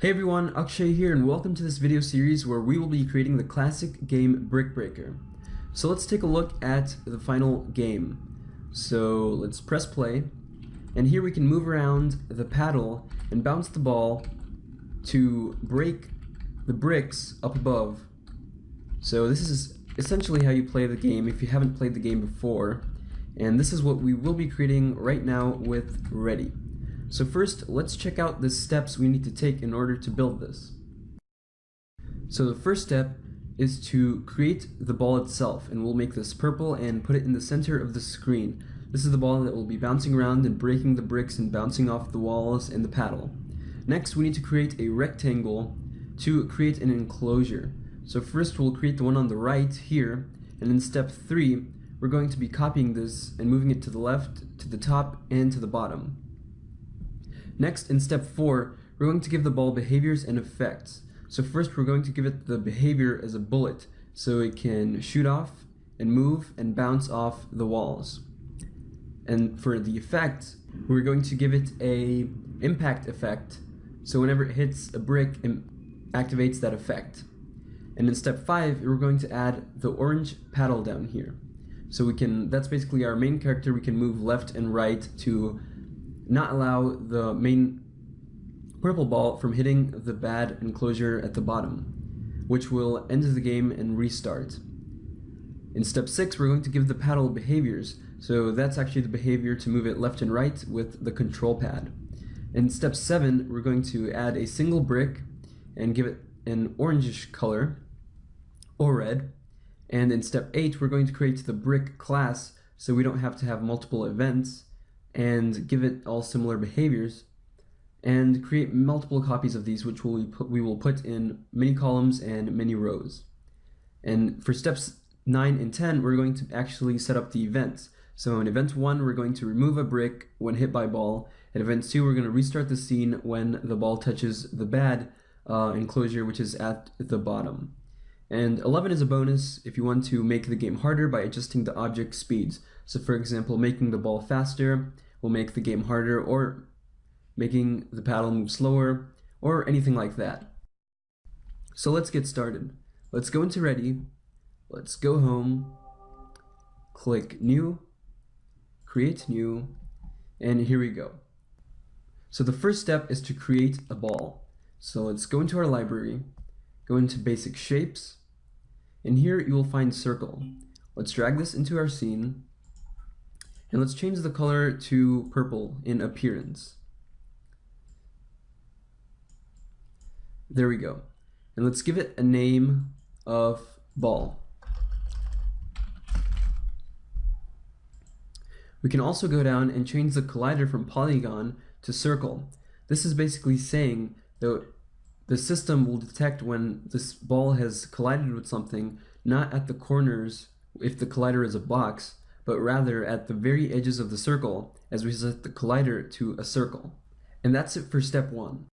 Hey everyone, Akshay here and welcome to this video series where we will be creating the classic game Brick Breaker. So let's take a look at the final game. So let's press play and here we can move around the paddle and bounce the ball to break the bricks up above. So this is essentially how you play the game if you haven't played the game before and this is what we will be creating right now with Ready. So first, let's check out the steps we need to take in order to build this. So the first step is to create the ball itself, and we'll make this purple and put it in the center of the screen. This is the ball that will be bouncing around and breaking the bricks and bouncing off the walls and the paddle. Next, we need to create a rectangle to create an enclosure. So first we'll create the one on the right here, and in step 3, we're going to be copying this and moving it to the left, to the top, and to the bottom. Next, in step 4, we're going to give the ball behaviors and effects. So first we're going to give it the behavior as a bullet, so it can shoot off and move and bounce off the walls. And for the effect, we're going to give it a impact effect, so whenever it hits a brick, it activates that effect. And in step 5, we're going to add the orange paddle down here. So we can, that's basically our main character, we can move left and right to not allow the main purple ball from hitting the bad enclosure at the bottom, which will end the game and restart. In step 6, we're going to give the paddle behaviors, so that's actually the behavior to move it left and right with the control pad. In step 7, we're going to add a single brick and give it an orangish color, or red. And in step 8, we're going to create the brick class so we don't have to have multiple events and give it all similar behaviors and create multiple copies of these which we, put, we will put in many columns and many rows. And for steps 9 and 10 we're going to actually set up the events. So in event 1 we're going to remove a brick when hit by ball. In event 2 we're going to restart the scene when the ball touches the bad uh, enclosure which is at the bottom. And 11 is a bonus if you want to make the game harder by adjusting the object speeds. So for example, making the ball faster will make the game harder or making the paddle move slower or anything like that. So let's get started. Let's go into ready. Let's go home. Click new, create new, and here we go. So the first step is to create a ball. So let's go into our library, go into basic shapes, and here you will find circle. Let's drag this into our scene and let's change the color to purple in appearance. There we go. And let's give it a name of ball. We can also go down and change the collider from polygon to circle. This is basically saying that the system will detect when this ball has collided with something, not at the corners if the collider is a box, but rather at the very edges of the circle as we set the collider to a circle. And that's it for step one.